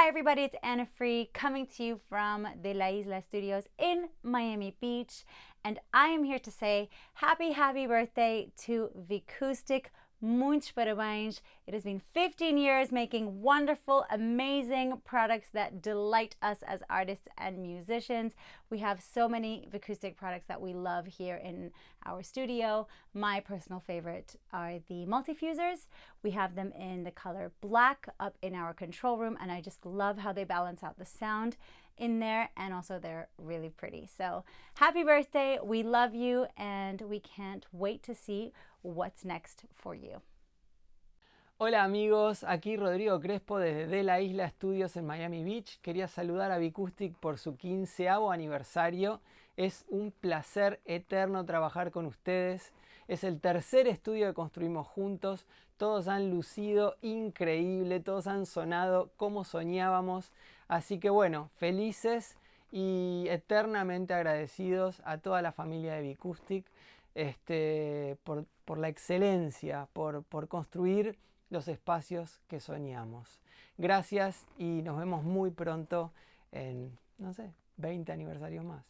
Hi everybody, it's Ana Free coming to you from De La Isla Studios in Miami Beach. And I am here to say happy, happy birthday to Vicoustic Muitos parabéns. It has been 15 years making wonderful, amazing products that delight us as artists and musicians. We have so many acoustic products that we love here in our studio. My personal favorite are the multifusers. We have them in the color black up in our control room and I just love how they balance out the sound in there and also they're really pretty. So happy birthday, we love you and we can't wait to see what's next for you. Hola amigos, aquí Rodrigo Crespo desde De La Isla Studios en Miami Beach. Quería saludar a Vicoustic por su quinceavo aniversario. Es un placer eterno trabajar con ustedes. Es el tercer estudio que construimos juntos. Todos han lucido increíble, todos han sonado como soñábamos. Así que bueno, felices y eternamente agradecidos a toda la familia de Vicoustic este, por, la excelencia, por, por construir los espacios que soñamos. Gracias y nos vemos muy pronto en, no sé, 20 aniversarios más.